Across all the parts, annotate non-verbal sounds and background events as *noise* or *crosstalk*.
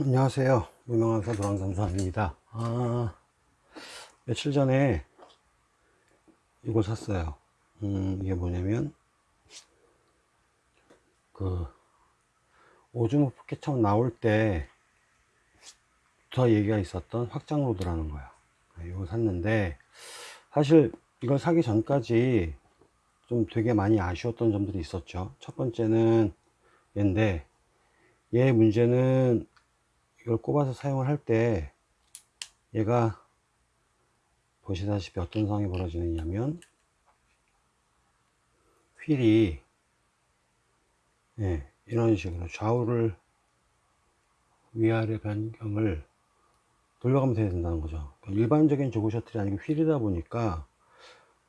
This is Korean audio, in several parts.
안녕하세요. 무명악사 노랑잠수함입니다. 아, 며칠 전에 이걸 샀어요. 음, 이게 뭐냐면, 그, Osmo Pocket 처음 나올 때, 더 얘기가 있었던 확장 rod라는 거야. 이걸 샀는데, 사실 이걸 사기 전까지 좀 되게 많이 아쉬웠던 점들이 있었죠. 첫 번째는 얘인데, 얘의 문제는 이걸 꼽아서 사용을 할 때 얘가 보시다시피 어떤 상황이 벌어지느냐면 휠이 예, 이런 식으로 좌우를 위아래 변경을 돌려가면서 해야 된다는 거죠. 일반적인 조그 셔틀이 아니고 휠이다 보니까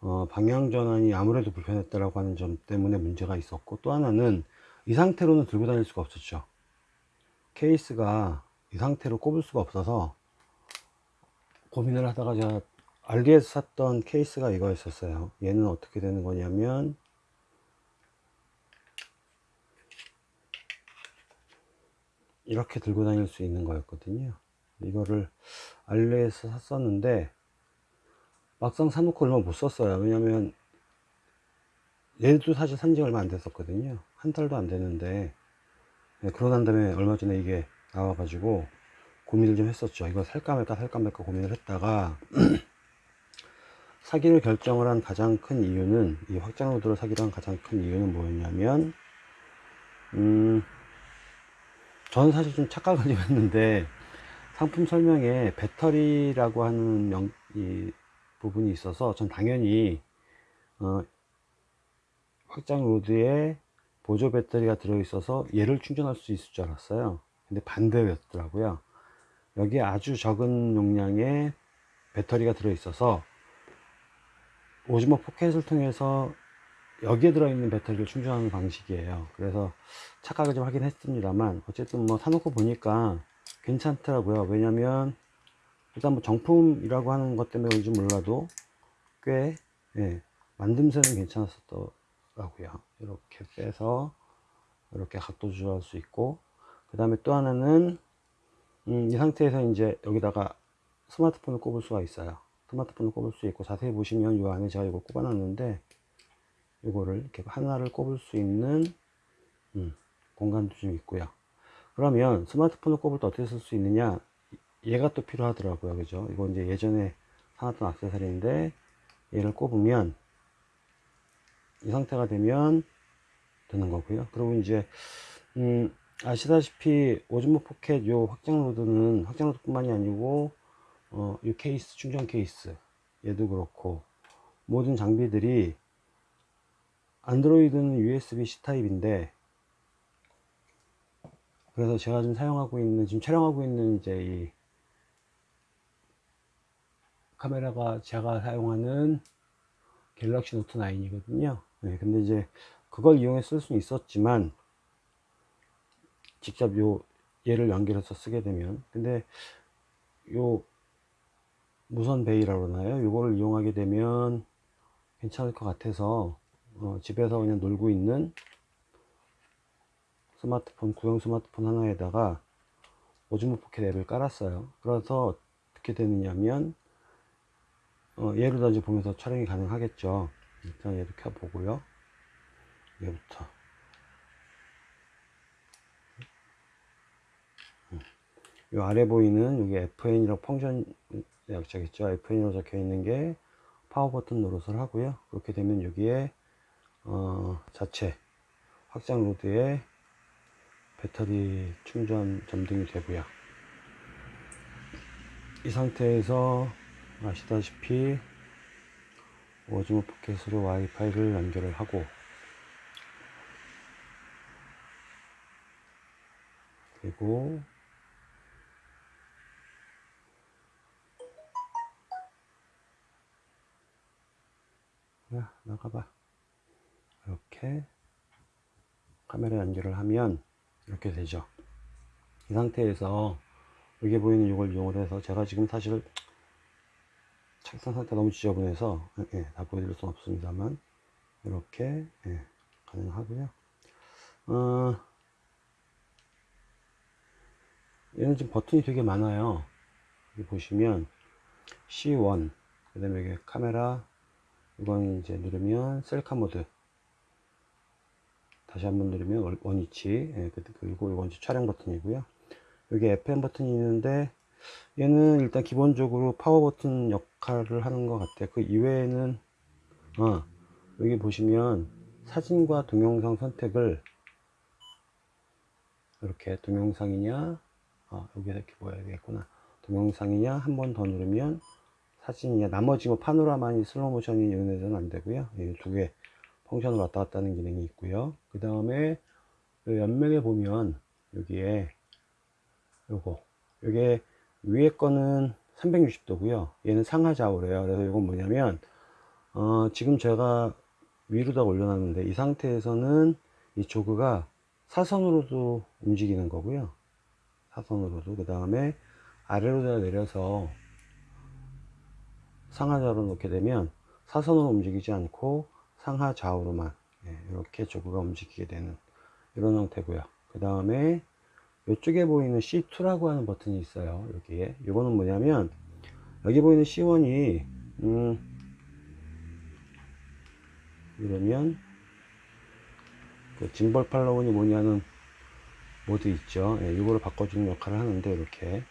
어, 방향 전환이 아무래도 불편했다라고 하는 점 때문에 문제가 있었고 또 하나는 이 상태로는 들고 다닐 수가 없었죠. 케이스가 이 상태로 꼽을 수가 없어서 고민을 하다가 제가 알리에서 샀던 케이스가 이거였었어요. 얘는 어떻게 되는 거냐면 이렇게 들고 다닐 수 있는 거였거든요. 이거를 알리에서 샀었는데 막상 사놓고 얼마 못 썼어요. 왜냐면 얘도 사실 산지 얼마 안 됐었거든요. 한 달도 안 되는데 네, 그러고 난 다음에 얼마 전에 이게 나와가지고 고민을 좀 했었죠. 이거 살까 말까 살까 말까 고민을 했다가 *clears throat* 사기를 결정을 한 가장 큰 이유는 이 확장 로드를 사기로 한 가장 큰 이유는 뭐였냐면 음 저는 사실 좀 착각을 좀 했는데 상품 설명에 배터리라고 하는 명, 이 부분이 있어서 전 당연히 어, 확장 로드에 보조 배터리가 들어 있어서 얘를 충전할 수 있을 줄 알았어요 근데 반대였더라고요. 여기에 아주 적은 용량의 배터리가 들어 있어서 오즈모 포켓을 통해서 여기에 들어있는 배터리를 충전하는 방식이에요. 그래서 착각을 좀 하긴 했습니다만 어쨌든 뭐 사놓고 보니까 괜찮더라고요. 왜냐면 일단 뭐 정품이라고 하는 것 때문에 그런지 몰라도 꽤 예, 만듦새는 괜찮았었더라고요. 이렇게 빼서 이렇게 각도 조절할 수 있고 그 다음에 또 하나는 음, 이 상태에서 이제 여기다가 스마트폰을 꼽을 수가 있어요. 스마트폰을 꼽을 수 있고 자세히 보시면 이 안에 제가 이걸 꼽아 놨는데 이거를 이렇게 하나를 꼽을 수 있는 음, 공간도 좀 있고요. 그러면 스마트폰을 꼽을 때 어떻게 쓸 수 있느냐? 얘가 또 필요하더라고요. 그죠? 이거 이제 예전에 사놨던 악세사리인데 얘를 꼽으면 이 상태가 되면 되는 거고요. 그리고 이제 음, 아시다시피 Osmo Pocket 요 확장 rod는 확장 rod 뿐만이 아니고 어, 이 케이스 충전 케이스 얘도 그렇고 모든 장비들이 안드로이드는 USB-C 타입인데 그래서 제가 지금 사용하고 있는 지금 촬영하고 있는 이제 이 카메라가 제가 사용하는 Galaxy Note 9이거든요. 네, 근데 이제 그걸 이용해 쓸 수는 있었지만 직접 요 얘를 연결해서 쓰게 되면. 근데 요 무선 베이라고 그러나요? 요거를 이용하게 되면 괜찮을 것 같아서 어, 집에서 그냥 놀고 있는 스마트폰 구형 스마트폰 하나에다가 오즈모 포켓 앱을 깔았어요. 그래서 어떻게 되느냐면 어, 얘를 다 이제 보면서 촬영이 가능하겠죠. 일단 얘를 켜보고요. 얘부터 이 아래 보이는 여기 FN이라고 펑션 약자겠죠? FN이라고 적혀 있는 게 파워 버튼 노릇을 하고요. 그렇게 되면 여기에 어, 자체 확장 rod에 배터리 충전 점등이 되고요. 이 상태에서 아시다시피 Osmo Pocket으로 와이파이를 연결을 하고 그리고 야 나가봐. 이렇게 카메라 연결을 하면 이렇게 되죠. 이 상태에서 여기 보이는 이걸 이용을 해서 제가 지금 사실 책상 상태 너무 지저분해서 예, 다 보여드릴 수는 없습니다만 이렇게 예, 가능하고요. 어, 얘는 지금 버튼이 되게 많아요. 여기 보시면 C1 그 다음에 여기 카메라 이건 이제 누르면 셀카 모드. 다시 한번 누르면 원- 원위치. 예, 그- 그리고 이건 이제 촬영 버튼이고요. 여기 FN 버튼이 있는데 얘는 일단 기본적으로 파워 버튼 역할을 하는 것 같아요. 그 이외에는 어, 여기 보시면 사진과 동영상 선택을 이렇게 동영상이냐 아, 여기서 이렇게 보여야 되겠구나. 동영상이냐 한 번 더 누르면 사진이냐 나머지 뭐 파노라마니 슬로우 모션이 이런 데서는 안 되고요. 두개 function을 왔다 갔다 하는 기능이 있고요. 그 다음에 옆면에 보면 여기에 요거 요게 위에 거는 360도고요. 얘는 상하 좌우래요. 그래서 이건 뭐냐면 어, 지금 제가 위로다 올려놨는데 이 상태에서는 이 조그가 사선으로도 움직이는 거고요. 사선으로도. 그 다음에 아래로 내려서 상하좌우로 놓게 되면 사선으로 움직이지 않고 상하 좌우로만 예, 이렇게 조그가 움직이게 되는 이런 형태고요. 그 다음에 이쪽에 보이는 C2라고 하는 버튼이 있어요 여기에. 이거는 뭐냐면 여기 보이는 C1이 음 이러면 그 짐벌 팔로운이 뭐냐는 모드 있죠. 예, 이거를 바꿔주는 역할을 하는데 이렇게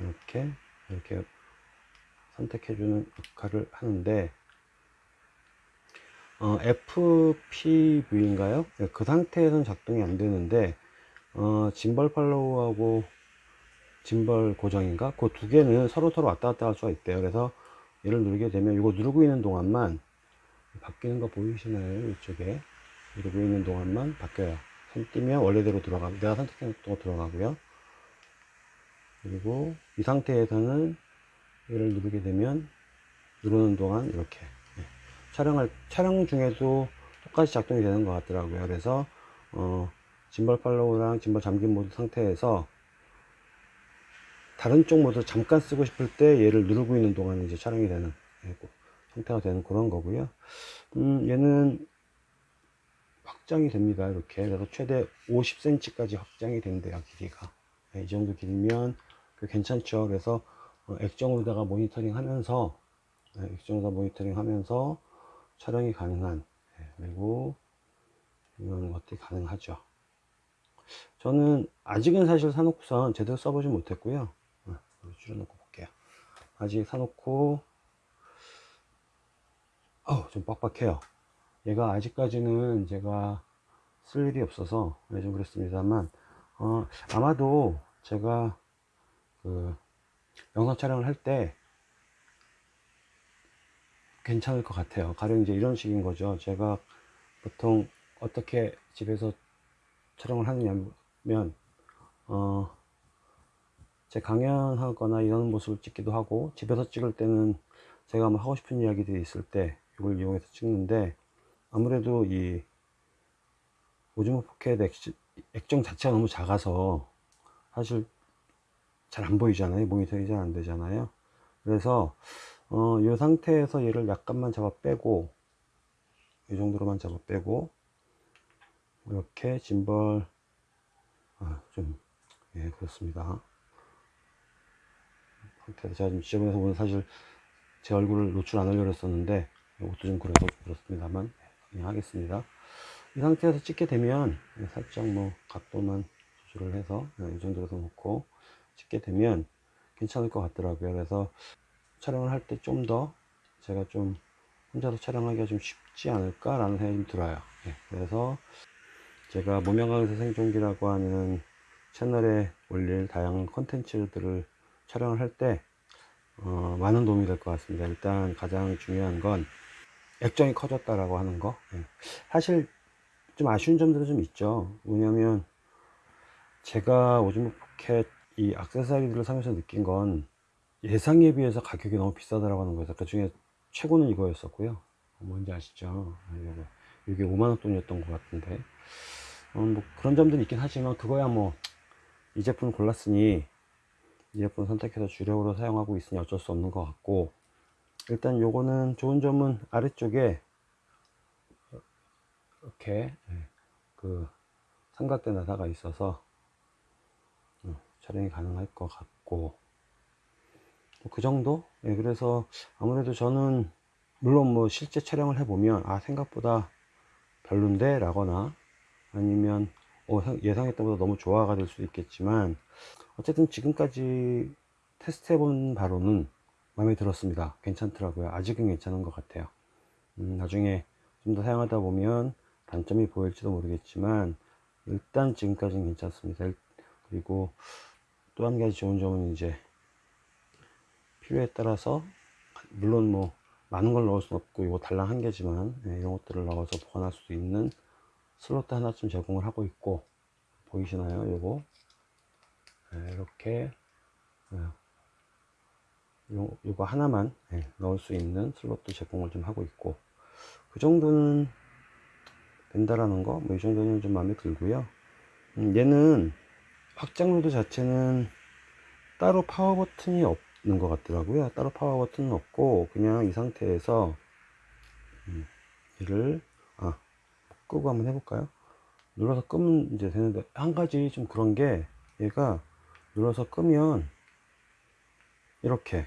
이렇게 이렇게 선택해주는 역할을 하는데 어, FPV인가요? 네, 그 상태에서는 작동이 안 되는데 어, 짐벌 팔로우하고 짐벌 고정인가? 그 두 개는 서로 서로 왔다 갔다 할 수가 있대요. 그래서 얘를 누르게 되면 이거 누르고 있는 동안만 바뀌는 거 보이시나요? 이쪽에 누르고 있는 동안만 바뀌어요. 손 띄면 원래대로 들어가 내가 선택한 또 들어가고요. 그리고 이 상태에서는 얘를 누르게 되면 누르는 동안 이렇게 예, 촬영할 촬영 중에도 똑같이 작동이 되는 것 같더라고요. 그래서 어, 짐벌 팔로우랑 짐벌 잠긴 모드 상태에서 다른 쪽 모드 잠깐 쓰고 싶을 때 얘를 누르고 있는 동안 이제 촬영이 되는 예, 그 상태가 되는 그런 거고요. 음, 얘는 확장이 됩니다. 이렇게 그래서 최대 50cm까지 확장이 된대요. 길이가 예, 이 정도 길면 그 괜찮죠. 그래서 어, 액정으로다가 모니터링 하면서 네, 액정으로다 모니터링 하면서 촬영이 가능한 예, 그리고 이런 것들이 가능하죠. 저는 아직은 사실 사놓고선 제대로 써보지 못했고요. 어, 줄여놓고 볼게요. 아직 사놓고 어우 좀 빡빡해요. 얘가 아직까지는 제가 쓸 일이 없어서 네, 좀 그랬습니다만 어, 아마도 제가 그 영상 촬영을 할 때 괜찮을 것 같아요. 가령 이제 이런 식인 거죠. 제가 보통 어떻게 집에서 촬영을 하느냐면 어, 제 강연하거나 이런 모습을 찍기도 하고 집에서 찍을 때는 제가 뭐 하고 싶은 이야기들이 있을 때 이걸 이용해서 찍는데 아무래도 이 오즈모 포켓 액정 자체가 너무 작아서 사실 잘 안 보이잖아요. 모니터링이 잘 안 되잖아요. 그래서 어, 이 상태에서 얘를 약간만 잡아 빼고 이 정도로만 잡아 빼고 이렇게 짐벌 아, 좀 예, 그렇습니다. 제가 지금 지저분해서 오늘 사실 제 얼굴을 노출 안 하려고 했었는데 이것도 좀 그래서 그렇습니다만 그냥 하겠습니다. 이 상태에서 찍게 되면 살짝 뭐 각도만 조절을 해서 이 정도로 놓고 찍게 되면 괜찮을 것 같더라고요. 그래서 촬영을 할 때 좀 더 제가 좀 혼자서 촬영하기가 좀 쉽지 않을까 라는 생각이 좀 들어요. 예, 그래서 제가 모명강에서 생존기라고 하는 채널에 올릴 다양한 컨텐츠들을 촬영을 할때 어, 많은 도움이 될 것 같습니다. 일단 가장 중요한 건 액정이 커졌다라고 하는 거. 예. 사실 좀 아쉬운 점들은 좀 있죠. 왜냐면 제가 오즈모 포켓 이 액세서리들을 사면서 느낀 건 예상에 비해서 가격이 너무 비싸다라고 하는 거예요 그 중에 최고는 이거였었고요. 뭔지 아시죠? 이게, 이게 5만원 돈이었던 것 같은데. 어, 뭐 그런 점들이 있긴 하지만 그거야 뭐 이 제품을 골랐으니 이 제품 선택해서 주력으로 사용하고 있으니 어쩔 수 없는 것 같고. 일단 요거는 좋은 점은 아래쪽에 이렇게 그 삼각대 나사가 있어서 어, 촬영이 가능할 것 같고. 그 정도? 예, 그래서 아무래도 저는 물론 뭐 실제 촬영을 해보면 아 생각보다 별론데 라거나 아니면 어, 예상했던 것보다 너무 좋아가 될 수 있겠지만 어쨌든 지금까지 테스트 해본 바로는 마음에 들었습니다. 괜찮더라고요. 아직은 괜찮은 것 같아요. 음, 나중에 좀 더 사용하다 보면 단점이 보일지도 모르겠지만 일단 지금까지는 괜찮습니다. 그리고 또 한 가지 좋은 점은 이제 필요에 따라서 물론 뭐 많은 걸 넣을 수는 없고 이거 달랑 한 개지만 예, 이런 것들을 넣어서 보관할 수 있는 슬롯도 하나쯤 제공을 하고 있고 보이시나요 요거? 예, 이렇게 예, 요, 요거 하나만 예, 넣을 수 있는 슬롯도 제공을 좀 하고 있고 그 정도는 된다라는 거 뭐 이 정도는 좀 마음에 들고요. 음, 얘는 확장 로드 자체는 따로 파워 버튼이 없는 것 같더라고요. 따로 파워 버튼은 없고 그냥 이 상태에서 음, 얘를 아 끄고 한번 해볼까요? 눌러서 끄면 이제 되는데 한 가지 좀 그런 게 얘가 눌러서 끄면 이렇게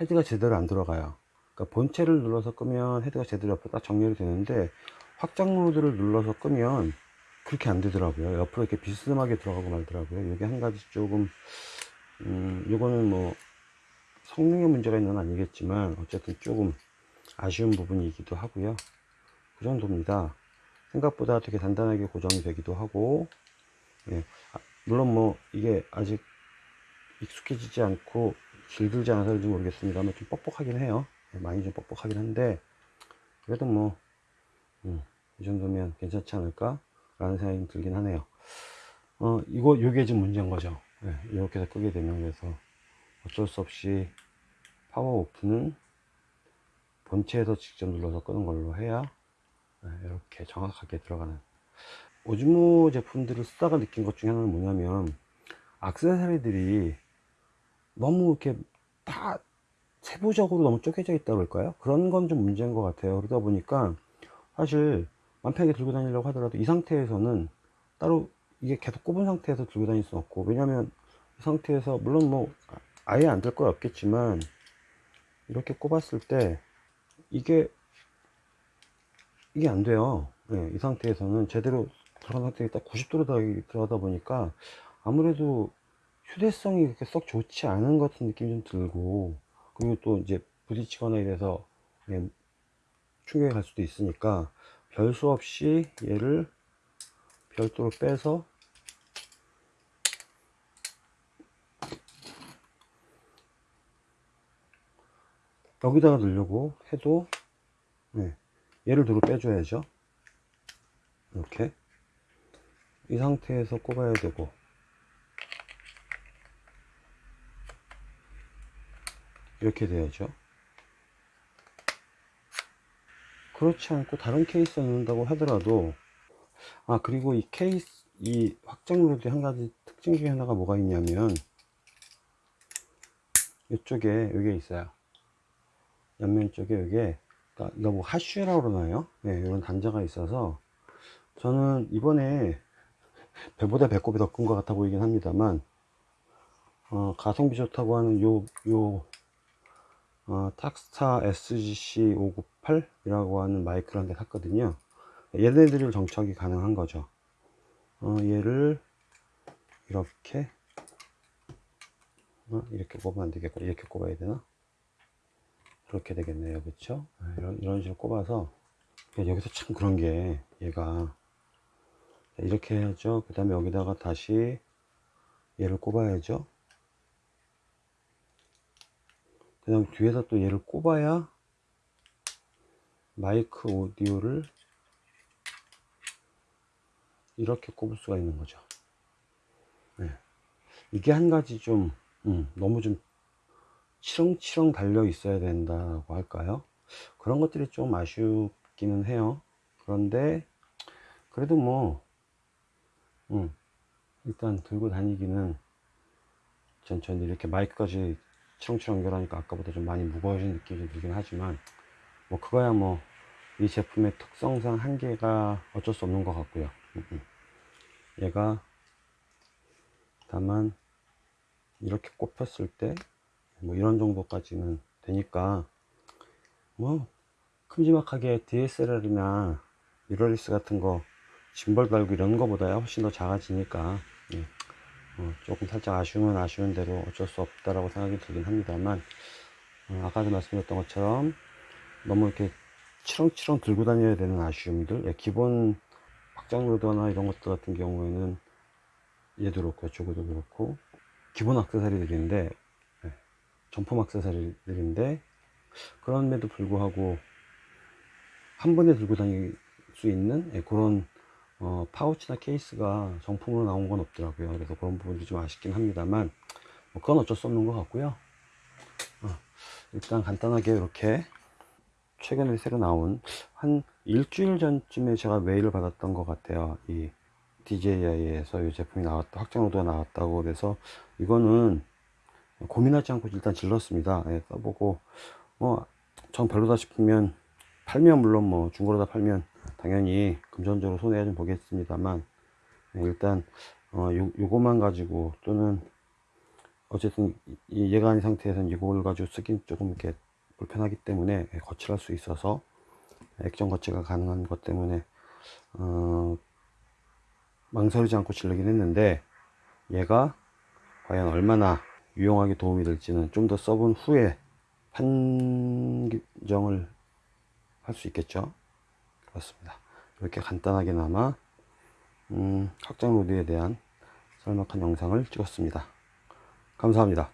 헤드가 제대로 안 들어가요. 그러니까 본체를 눌러서 끄면 헤드가 제대로 옆으로 딱 정렬이 되는데 확장 모드를 눌러서 끄면 그렇게 안 되더라고요. 옆으로 이렇게 비스듬하게 들어가고 말더라고요. 이게 한 가지 조금 음 요거는 뭐 성능의 문제가 있는 건 아니겠지만 어쨌든 조금 아쉬운 부분이기도 하고요. 그 정도입니다. 생각보다 되게 단단하게 고정이 되기도 하고 예. 아, 물론 뭐 이게 아직 익숙해지지 않고 길들지 않아서 그런지 모르겠습니다만 좀 뻑뻑하긴 해요. 예, 많이 좀 뻑뻑하긴 한데 그래도 뭐 음, 이 정도면 괜찮지 않을까 라는 생각이 들긴 하네요 어 이거 요게 지금 문제인 거죠 예, 이렇게 해서 끄게 되면 그래서 어쩔 수 없이 파워 오프는 본체에서 직접 눌러서 끄는 걸로 해야 예, 이렇게 정확하게 들어가는 오즈모 제품들을 쓰다가 느낀 것 중에 하나는 뭐냐면 악세사리들이 너무 이렇게 다 세부적으로 너무 쪼개져 있다고 할까요? 그런 건 좀 문제인 것 같아요. 그러다 보니까 사실 맘 편하게 들고 다니려고 하더라도 이 상태에서는 따로 이게 계속 꼽은 상태에서 들고 다닐 수 없고 왜냐면 이 상태에서 물론 뭐 아예 안될거 없겠지만 이렇게 꼽았을 때 이게 이게 안 돼요. 네, 이 상태에서는 제대로 들어간 상태에 딱 90도로 들어가다 보니까 아무래도 휴대성이 그렇게 썩 좋지 않은 것 같은 느낌이 좀 들고 그리고 또 이제 부딪히거나 이래서 충격이 갈 수도 있으니까 별수 없이 얘를 별도로 빼서 여기다가 넣으려고 해도 네, 얘를 뒤로 빼줘야죠. 이렇게. 이 상태에서 꼽아야 되고. 이렇게 돼야죠 그렇지 않고 다른 케이스에 넣는다고 하더라도 아 그리고 이 케이스 이 확장 로드 한 가지 특징 중에 하나가 뭐가 있냐면 이쪽에 여기 있어요. 옆면 쪽에 여기에 그러니까 이거 뭐 hot shoe라고 그러나요? 네, 이런 단자가 있어서 저는 이번에 배보다 배꼽이 더 큰 것 같아 보이긴 합니다만 어, 가성비 좋다고 하는 요, 요 어, 탁스타 SGC598 이라고 하는 마이크를 한 대 샀거든요. 얘네들을 정착이 가능한 거죠. 어, 얘를 이렇게 어, 이렇게 꼽으면 안 되겠고 이렇게 꼽아야 되나? 그렇게 되겠네요. 그쵸? 네, 이런, 이런 식으로 꼽아서 여기서 참 그런 게 얘가. 이렇게 해야죠. 그 다음에 여기다가 다시 얘를 꼽아야죠 그 다음 뒤에서 또 얘를 꼽아야 마이크 오디오를 이렇게 꼽을 수가 있는 거죠. 네. 이게 한 가지 좀 음, 너무 좀 치렁치렁 달려 있어야 된다고 할까요? 그런 것들이 좀 아쉽기는 해요. 그런데 그래도 뭐 음, 일단 들고 다니기는 전, 전 이렇게 마이크까지 치렁치렁 연결하니까 아까보다 좀 많이 무거워진 느낌이 좀 들긴 하지만 뭐 그거야 뭐 이 제품의 특성상 한계가 어쩔 수 없는 것 같고요 음, 음. 얘가 다만 이렇게 꼽혔을 때 뭐 이런 정도까지는 되니까 뭐 큼지막하게 DSLR이나 미러리스 같은 거 짐벌 달고 이런 거보다야 훨씬 더 작아지니까 예. 어, 조금 살짝 아쉬우면 아쉬운 대로 어쩔 수 없다라고 생각이 들긴 합니다만 어, 아까도 말씀드렸던 것처럼 너무 이렇게 치렁치렁 들고 다녀야 되는 아쉬움들 예, 기본 확장 로더나 이런 것들 같은 경우에는 얘도 그렇고 저거도 그렇고 기본 악세사리들인데 예, 정품 악세사리들인데 그럼에도 불구하고 한 번에 들고 다닐 수 있는 예, 그런 어, 파우치나 케이스가 정품으로 나온 건 없더라고요. 그래서 그런 부분이 좀 아쉽긴 합니다만 뭐 그건 어쩔 수 없는 것 같고요. 어, 일단 간단하게 이렇게 최근에 새로 나온 한 일주일 전쯤에 제가 메일을 받았던 것 같아요. 이 DJI에서 이 제품이 나왔다, 확장로드가 나왔다고 그래서 이거는 고민하지 않고 일단 질렀습니다. 예, 써보고 뭐전 별로다 싶으면 팔면 물론 뭐 중고로다 팔면 당연히 금전적으로 손해야 좀 보겠습니다만 예, 일단 어, 요, 요거만 가지고 또는 어쨌든 이- 이 얘가 아닌 상태에서는 이걸 가지고 쓰긴 조금 이렇게 불편하기 때문에 예, 거칠할 수 있어서 액정 거치가 가능한 것 때문에 어, 망설이지 않고 질르긴 했는데 얘가 과연 얼마나 유용하게 도움이 될지는 좀 더 써본 후에 판정을 할 수 있겠죠 그렇습니다. 이렇게 간단하게나마 음, 확장 로드에 대한 썰막한 영상을 찍었습니다. 감사합니다